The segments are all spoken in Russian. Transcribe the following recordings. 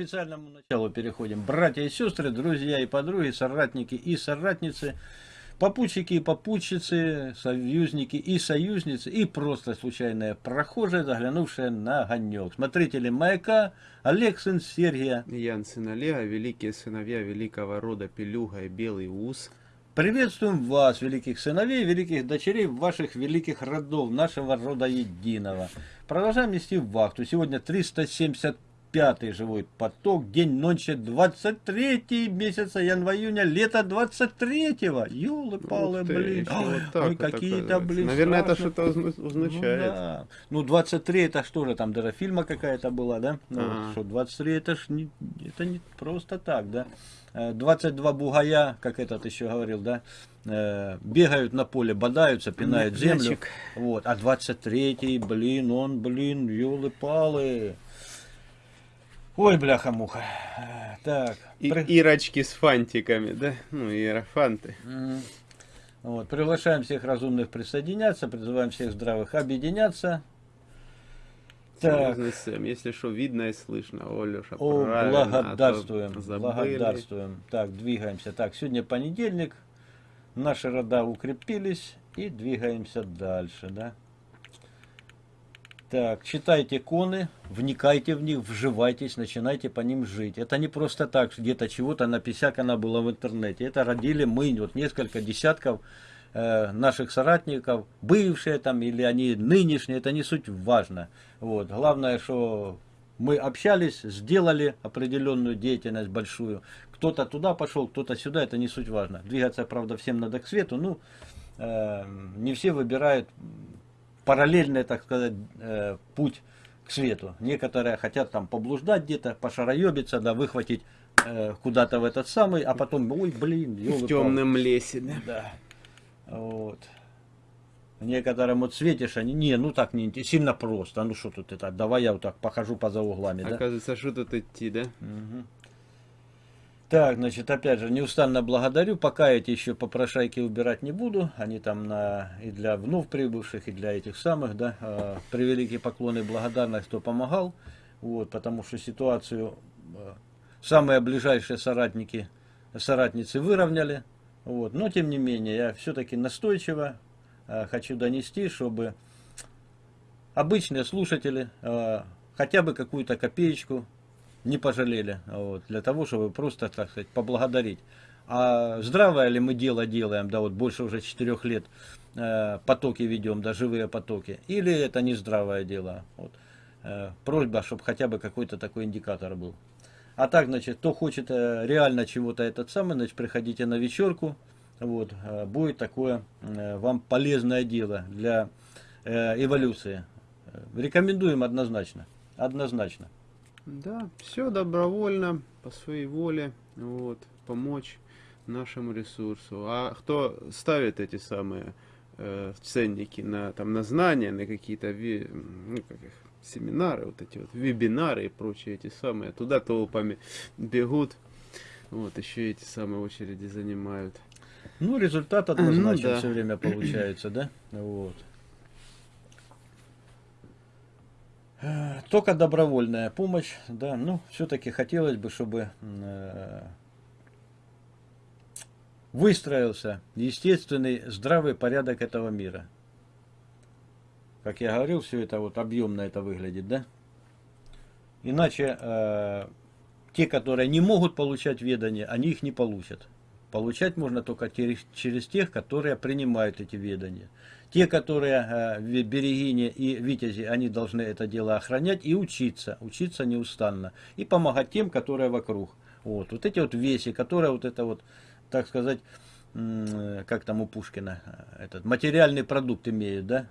официальному началу переходим. Братья и сестры, друзья и подруги, соратники и соратницы, попутчики и попутчицы, союзники и союзницы, и просто случайные прохожие, заглянувшие на огонек. Смотрители маяка, Олег, сын Сергия. Ян, сын Олега, великие сыновья великого рода Пелюга и Белый Ус. Приветствуем вас, великих сыновей, великих дочерей ваших великих родов, нашего рода единого. Продолжаем нести вахту. Сегодня 375 живой поток, день ночи 23 месяца января, лето 23-го. Ёлы-палы, блин. Вот Ой, какие-то, блин, Наверное, страшно. это что-то означает. Ну, да. ну, 23 это что же, там даже фильма какая-то была, да? Ну, а что, 23 это ж не, это не просто так, да? 22 э, бугая, как этот еще говорил, да, э, бегают на поле, бодаются, пинают землю. Вот, а 23-й, блин, он, блин, елы-палы. Ой, бляха-муха. Так. И, при... Ирочки с фантиками, да? Ну, иерофанты. Вот, приглашаем всех разумных присоединяться, призываем всех здравых объединяться. Так. Если что, видно и слышно. О, Леша, О, благодарствуем, а благодарствуем. Так, двигаемся. Так, сегодня понедельник. Наши рода укрепились и двигаемся дальше, да. Так, читайте коны, вникайте в них, вживайтесь, начинайте по ним жить. Это не просто так, где-то чего-то написякано было в интернете. Это родили мы, вот несколько десятков Э, наших соратников, бывшие там или они нынешние, это не суть важно. Вот. Главное, что мы общались, сделали определенную деятельность большую. Кто-то туда пошел, кто-то сюда, это не суть важно. Двигаться, правда, всем надо к свету, ну, э, не все выбирают параллельный, так сказать, э, путь к свету. Некоторые хотят там поблуждать где-то, пошароебиться, да, выхватить э, куда-то в этот самый, а потом, ой, блин, В темном лесе, да. да. Вот. Некоторым вот светишь, они, не, ну так не сильно просто. Ну что тут это, давай я вот так похожу поза углами, да? Оказывается, что тут идти, да? Угу. Так, значит, опять же, неустанно благодарю. Пока эти еще попрошайки убирать не буду. Они там на, и для вновь прибывших, и для этих самых, да. Э, превеликие поклоны и благодарность, кто помогал. Вот, потому что ситуацию э, самые ближайшие соратники, соратницы выровняли. Вот. Но, тем не менее, я все-таки настойчиво э, хочу донести, чтобы обычные слушатели э, хотя бы какую-то копеечку не пожалели, вот, для того, чтобы просто, так сказать, поблагодарить. А здравое ли мы дело делаем, да, вот больше уже четырех лет э, потоки ведем, да, живые потоки, или это не здравое дело. Вот. Э, просьба, чтобы хотя бы какой-то такой индикатор был. А так, значит, кто хочет э, реально чего-то этот самый, значит, приходите на вечерку. Вот, э, будет такое э, вам полезное дело для эволюции. Рекомендуем однозначно. Однозначно. Да, все добровольно, по своей воле, вот, помочь нашему ресурсу. А кто ставит эти самые э, ценники на, там, на знания, на какие-то, ну, как их, семинары, вот эти вот вебинары и прочие эти самые, туда толпами бегут, вот, еще эти самые очереди занимают. Ну, результат однозначно ну, да. все время получается, да? Вот. Только добровольная помощь, да, ну, все-таки хотелось бы, чтобы э, выстроился естественный здравый порядок этого мира. Как я говорил, все это вот объемно это выглядит, да? Иначе э, те, которые не могут получать ведания, они их не получат. Получать можно только через, тех, которые принимают эти ведания. Те, которые э, берегини и витязи, они должны это дело охранять и учиться, учиться неустанно. И помогать тем, которые вокруг. Вот, вот эти вот веси, которые вот это вот, так сказать, как там у Пушкина, э, этот материальный продукт имеют, да?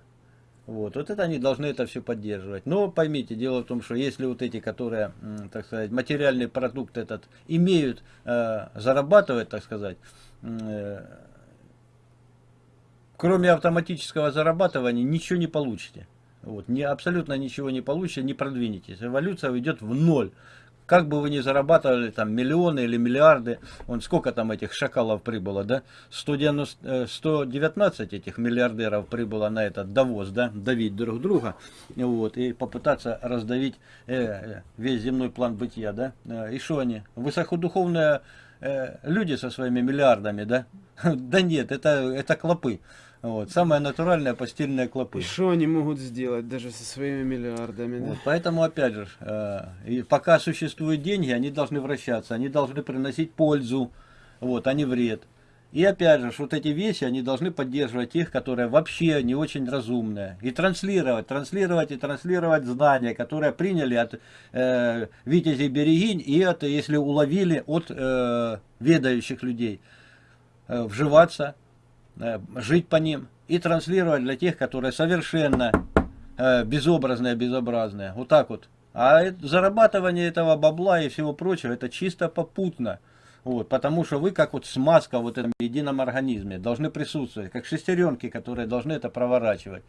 Вот, вот это они должны это все поддерживать. Но поймите, дело в том, что если вот эти, которые, так сказать, материальный продукт этот имеют, э, зарабатывать, так сказать, э, кроме автоматического зарабатывания ничего не получите. Вот, не, абсолютно ничего не получите, не продвинетесь. Эволюция уйдет в ноль. Как бы вы ни зарабатывали там миллионы или миллиарды, он сколько там этих шакалов прибыло, да? 190, 119 э, этих миллиардеров прибыло на этот довоз, да, давить друг друга, вот, и попытаться раздавить э, э весь земной план бытия, да? Э, и что они? Высокодуховные э, люди со своими миллиардами, да? Да нет, это, это клопы. Вот, самая натуральная постельная клопы. И что они могут сделать даже со своими миллиардами? Вот, Поэтому, опять же, э, и пока существуют деньги, они должны вращаться, они должны приносить пользу, вот, а не вред. И опять же, вот эти вещи, они должны поддерживать тех, которые вообще не очень разумные. И транслировать, транслировать и транслировать знания, которые приняли от э, Витязей Берегинь и от, если уловили, от э, ведающих людей. Э, вживаться, жить по ним и транслировать для тех, которые совершенно э, безобразные, безобразные. Вот так вот. А зарабатывание этого бабла и всего прочего, это чисто попутно. Вот, потому что вы, как вот смазка в этом едином организме, должны присутствовать, как шестеренки, которые должны это проворачивать.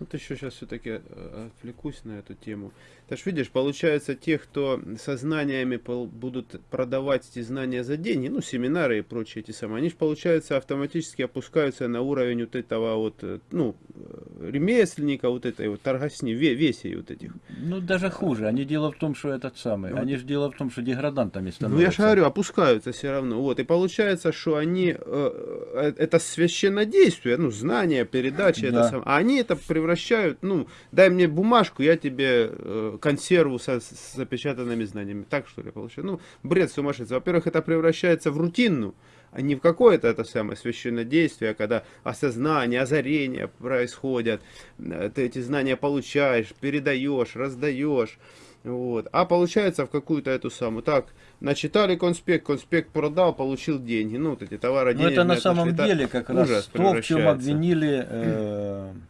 Вот еще сейчас все-таки э, отвлекусь на эту тему. Ты ж видишь, получается, те, кто со знаниями будут продавать эти знания за деньги, ну, семинары и прочие эти самые, они же, получается, автоматически опускаются на уровень вот этого вот, э, ну, э, ремесленника, вот этой вот торгосни, весей вот этих. Ну, даже хуже. Они дело в том, что этот самый, вот. они же дело в том, что деградантами становятся. Ну, я же говорю, опускаются все равно. Вот, и получается, что они, э, это священнодействие, ну, знания, передача, да. это сам, а они это превращают превращают, ну, дай мне бумажку, я тебе э, консерву со, с запечатанными знаниями. Так что ли получаю? Ну, бред сумасшедший. Во-первых, это превращается в рутинную, а не в какое-то это самое священное действие, когда осознание, озарение происходят, э, ты эти знания получаешь, передаешь, раздаешь. Вот. А получается в какую-то эту самую. Так, начитали конспект, конспект продал, получил деньги. Ну, вот эти товары, деньги. Ну, это на самом деле как раз то, в чем обвинили э,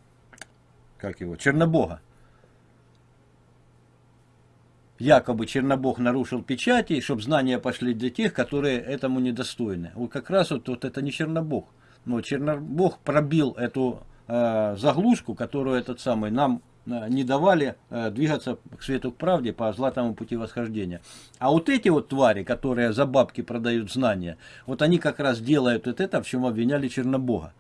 как его, Чернобога. Якобы Чернобог нарушил печати, чтобы знания пошли для тех, которые этому недостойны. Вот как раз вот, вот это не Чернобог. Но Чернобог пробил эту э, заглушку, которую этот самый нам э, не давали э, двигаться к свету к правде по златому пути восхождения. А вот эти вот твари, которые за бабки продают знания, вот они как раз делают вот это, в чем обвиняли Чернобога.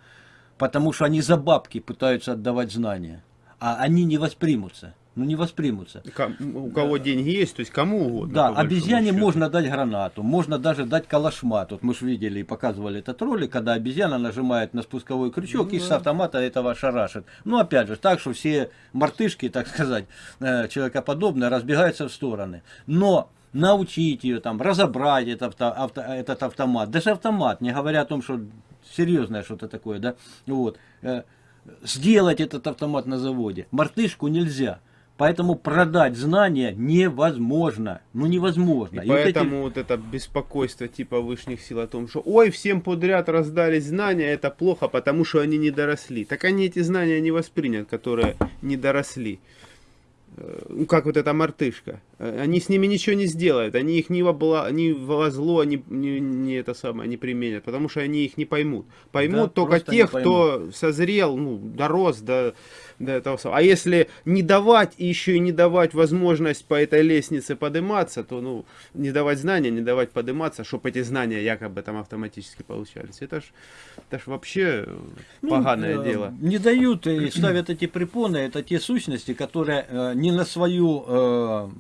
Потому что они за бабки пытаются отдавать знания а они не воспримутся. Ну не воспримутся. У кого да. деньги есть, то есть кому угодно. Да, обезьяне можно дать гранату, можно даже дать калашмат. Вот мы же видели и показывали этот ролик, когда обезьяна нажимает на спусковой крючок ну, и да. с автомата этого шарашит. Ну опять же, так что все мартышки, так сказать, э, человекоподобные, разбегаются в стороны. Но научить ее, там, разобрать этот, авто, этот автомат, даже автомат, не говоря о том, что серьезное что-то такое, да, вот, э, сделать этот автомат на заводе. Мартышку нельзя. Поэтому продать знания невозможно. Ну невозможно. И, и поэтому вот, эти... вот это беспокойство типа высших сил о том, что ой, всем подряд раздались знания, это плохо, потому что они не доросли. Так они эти знания не воспринят, которые не доросли. Э, ну, как вот эта мартышка. Э, они с ними ничего не сделают, они их ни во, бла, ни во зло не, не, не это самое не применят, потому что они их не поймут. Поймут да, только тех, кто созрел, ну, дорос до, до этого самого. А если не давать и еще и не давать возможность по этой лестнице подниматься, то, ну, не давать знания, не давать подниматься, чтобы эти знания якобы там автоматически получались. Это ж, это ж вообще ну, поганое э, дело. Не дают и ставят эти препоны, это те сущности, которые э, не на свою э,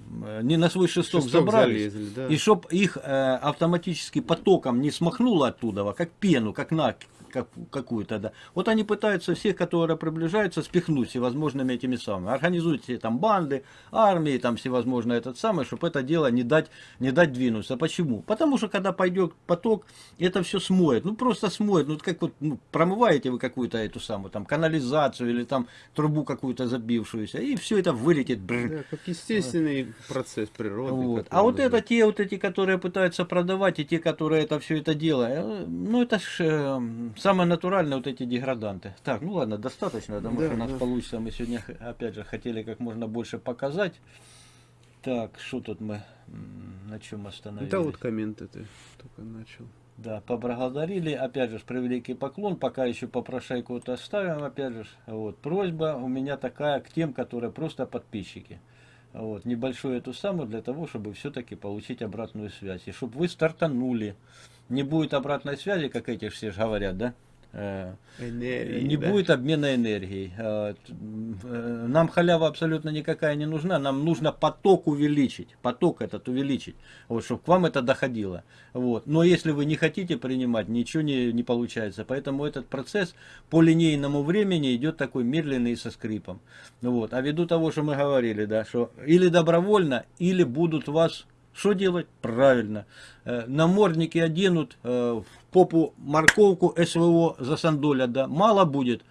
не на свой шесток, шесток забрались, залезли, да. и чтоб их э, автоматически потоком не смахнуло оттуда, как пену, как на как, какую-то, да. Вот они пытаются всех, которые приближаются, спихнуть всевозможными этими самыми. Организуют все там банды, армии, там всевозможно этот самый, чтобы это дело не дать, не дать двинуться. Почему? Потому что когда пойдет поток, это все смоет. Ну просто смоет. Ну как вот ну, промываете вы какую-то эту самую там канализацию или там трубу какую-то забившуюся, и все это вылетит. Да, как естественный процесс природы. Вот. А вот это те вот эти, которые пытаются продавать, и те, которые это все это делают, э, ну это ж э, Самое натуральное вот эти деграданты. Так, ну ладно, достаточно, потому да, что у нас да. получится. Мы сегодня, опять же, хотели как можно больше показать. Так, что тут мы, на чем остановились? Да, вот комменты ты только начал. Да, поблагодарили, опять же, превеликий поклон, пока еще попрошайку вот оставим, опять же, вот, просьба у меня такая к тем, которые просто подписчики. Вот, небольшую эту самую для того, чтобы все-таки получить обратную связь. И чтобы вы стартанули. Не будет обратной связи, как эти все говорят, да? Э, Энергии, не да. будет обмена энергией. Э, э, Нам халява абсолютно никакая не нужна. Нам нужно поток увеличить. Поток этот увеличить. Вот, чтобы к вам это доходило. Вот. Но если вы не хотите принимать, ничего не, не получается. Поэтому этот процесс по линейному времени идет такой медленный и со скрипом. Вот. А ввиду того, что мы говорили, да, что или добровольно, или будут вас что делать? Правильно. Э, Намордники оденут, э, в попу морковку СВО засандолят, да. Мало будет.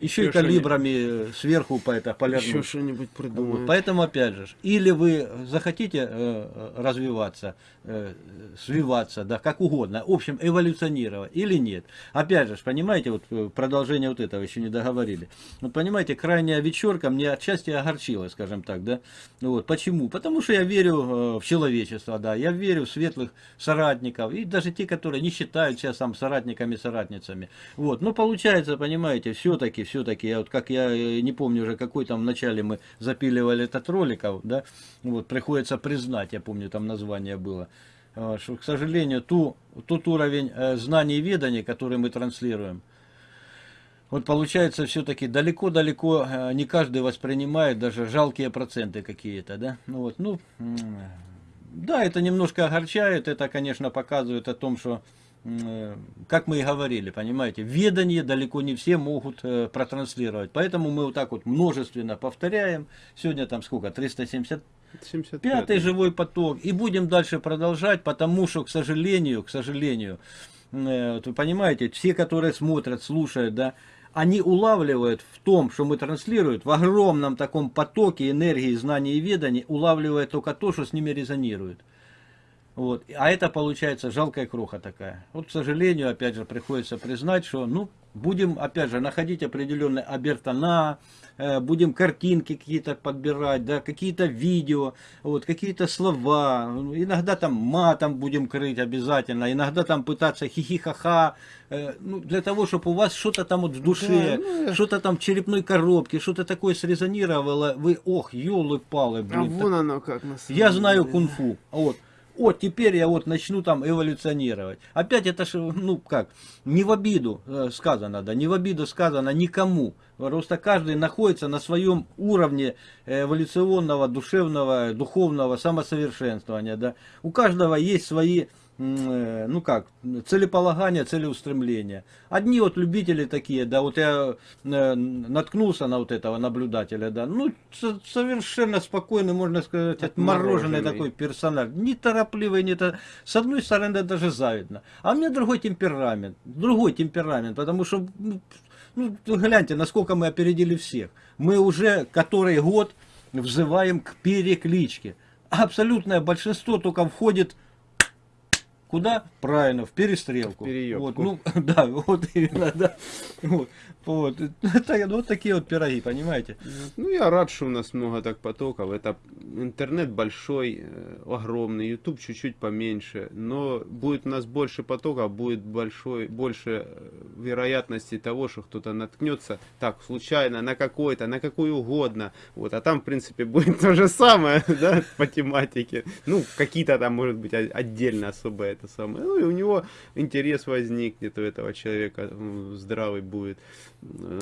Еще и Еще калибрами сверху по это Еще полярнут. что-нибудь Вот, придумаем. Поэтому, опять же, или вы захотите э, развиваться, э, свиваться, да, как угодно, в общем, эволюционировать, или нет. Опять же, понимаете, вот э, продолжение вот этого еще не договорили. Вот понимаете, крайняя вечерка мне отчасти огорчила, скажем так, да. Ну Вот, почему? Потому что я верю э, в человечество, да, я верю в светлых соратников, и даже те, которые не считают себя сам соратниками, соратницами. Вот, но получается, понимаете, все-таки, все-таки, я вот как я э, не помню уже, какой там в начале мы запиливали этот роликов, да, вот, приходится признать, я помню, там название было, э, что, к сожалению, ту, тот уровень э, знаний и ведания, который мы транслируем, вот получается все-таки далеко-далеко не каждый воспринимает даже жалкие проценты какие-то, да? Ну вот, ну, да, это немножко огорчает, это, конечно, показывает о том, что, как мы и говорили, понимаете, ведание далеко не все могут э, протранслировать. Поэтому мы вот так вот множественно повторяем. Сегодня там сколько, 370 75 Пятый живой поток. И будем дальше продолжать, потому что, к сожалению, к сожалению, э, вот вы понимаете, все, которые смотрят, слушают, да, они улавливают в том, что мы транслируем, в огромном таком потоке энергии, знаний и веданий, улавливают только то, что с ними резонирует. Вот. А это получается жалкая кроха такая. Вот, к сожалению, опять же, приходится признать, что, ну, будем, опять же, находить определенные обертона, э, будем картинки какие-то подбирать, да, какие-то видео, вот, какие-то слова, иногда там матом будем крыть обязательно, иногда там пытаться хихихаха, э, ну, для того, чтобы у вас что-то там вот в душе, Да, ну, что-то там в черепной коробке, что-то такое срезонировало, вы, ох, елы-палы, А блин, вон оно как на самом я знаю деле. кунг-фу. Вот. Вот теперь я вот начну там эволюционировать. Опять это ж, ну как, не в обиду э, сказано, да, не в обиду сказано никому. Просто каждый находится на своем уровне эволюционного, душевного, духовного самосовершенствования, да. У каждого есть свои, ну как, целеполагания, целеустремления. Одни вот любители такие, да, вот я э, наткнулся на вот этого наблюдателя, да, ну совершенно спокойный, можно сказать, отмороженный Отмороженный. такой персонаж, неторопливый, не то... с одной стороны даже завидно, а у меня другой темперамент, другой темперамент, потому что, ну, ну, гляньте, насколько мы опередили всех. Мы уже который год взываем к перекличке. Абсолютное большинство только входит Куда? Правильно, в перестрелку. В переёбку. Вот, ну, да, вот именно, да. Вот, вот. Это, вот такие вот пироги, понимаете? Ну, я рад, что у нас много так потоков. Это интернет большой, э, огромный, YouTube чуть-чуть поменьше. Но будет у нас больше потоков, будет большой, больше э, вероятности того, что кто-то наткнется так, случайно, на какой-то, на какой угодно. Вот, а там, в принципе, будет то же самое, да, по тематике. Ну, какие-то там, может быть, отдельно особо это самое. Ну, и у него интерес возникнет у этого человека, здравый будет,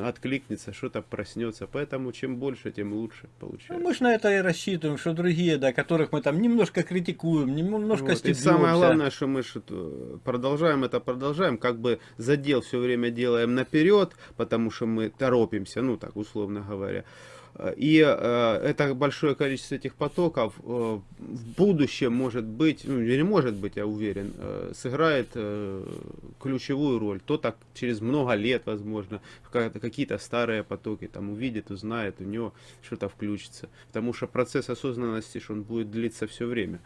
откликнется, что-то проснется. Поэтому чем больше, тем лучше Ну, получается. мы же на это и рассчитываем, что другие, да, которых мы там немножко критикуем, немножко Вот, И стебемся. самое главное, что мы продолжаем это, продолжаем, как бы задел все время делаем наперед, потому что мы торопимся, ну так условно говоря. И э, это большое количество этих потоков э, в будущем может быть, ну или может быть, я уверен, э, сыграет ключевую роль. То так через много лет, возможно, как- какие-то старые потоки там увидит, узнает, у него что-то включится. Потому что процесс осознанности, что он будет длиться все время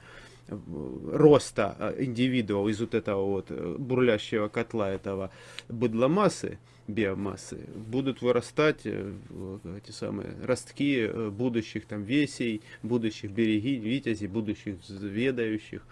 роста э, индивидуал из вот этого вот э, бурлящего котла этого быдломассы, биомассы, будут вырастать э, эти самые ростки э, будущих там весей, будущих берегинь, витязей, будущих ведающих.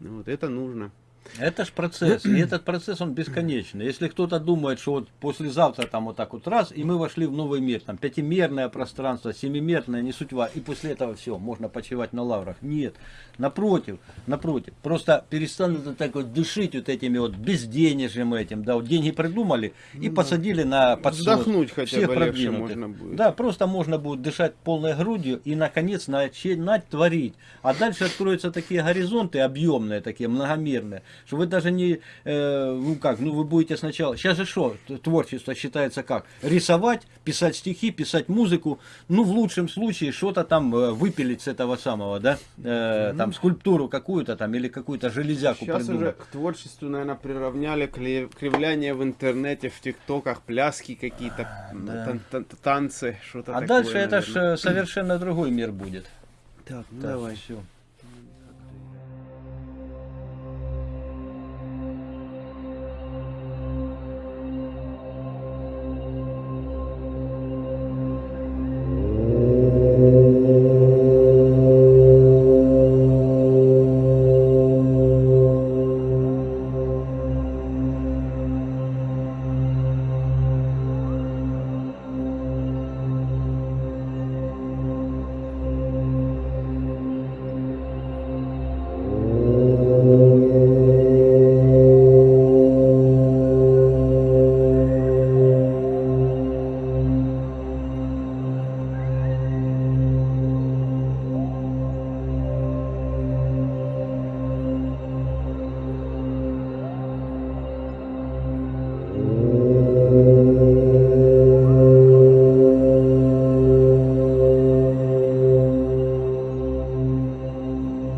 Ну Вот это нужно. Это ж процесс, и этот процесс, он бесконечный. Если кто-то думает, что вот послезавтра там вот так вот раз, и мы вошли в новый мир, там пятимерное пространство, семимерное, не важно, и после этого все, можно почивать на лаврах. Нет, напротив, напротив, просто перестанут вот так вот дышить вот этими вот безденежьем этим, да, вот деньги придумали и посадили на подсос Ну Вздохнуть хотя всех бы легче можно будет. Да, просто можно будет дышать полной грудью и, наконец, начинать творить. А дальше откроются такие горизонты объемные, такие многомерные, что вы даже не, э, ну как, ну вы будете сначала, сейчас же что, творчество считается как? Рисовать, писать стихи, писать музыку, ну в лучшем случае что-то там э, выпилить с этого самого, да, Э, там скульптуру какую-то там или какую-то железяку Сейчас придумать. уже к творчеству, наверное, приравняли кривляние в интернете, в тиктоках, пляски какие-то, да. тан- тан- танцы, что-то А такое. дальше это ж наверное. э, совершенно другой мир будет. Так, ну Так, давай. всё.